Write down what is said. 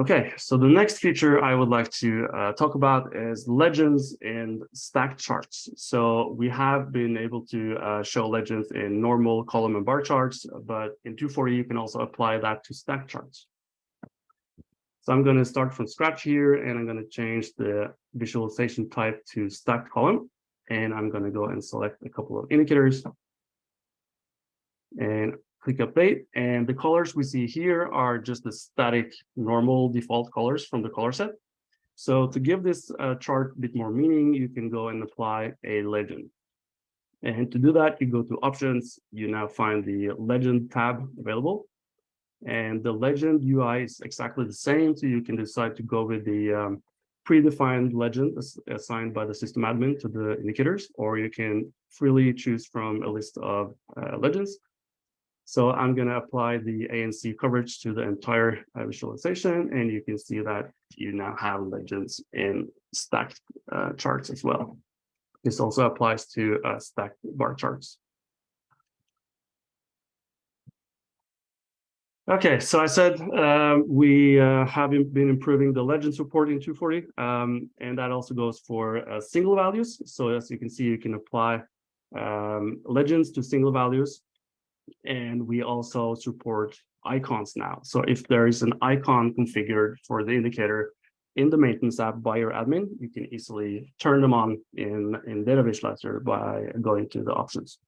Okay, so the next feature I would like to uh, talk about is legends in stacked charts. So we have been able to uh, show legends in normal column and bar charts, but in 240 you can also apply that to stacked charts. So I'm going to start from scratch here and I'm going to change the visualization type to stacked column. And I'm going to go and select a couple of indicators. And click update and the colors we see here are just the static normal default colors from the color set. So to give this uh, chart a bit more meaning, you can go and apply a legend. And to do that, you go to options, you now find the legend tab available. And the legend UI is exactly the same. So you can decide to go with the um, predefined legend assigned by the system admin to the indicators, or you can freely choose from a list of uh, legends so I'm going to apply the ANC coverage to the entire uh, visualization, and you can see that you now have legends in stacked uh, charts as well. This also applies to uh, stacked bar charts. Okay, so I said um, we uh, have been improving the legends report in 240, um, and that also goes for uh, single values. So as you can see, you can apply um, legends to single values and we also support icons now. So if there is an icon configured for the indicator in the maintenance app by your admin, you can easily turn them on in, in Data Visualizer by going to the options.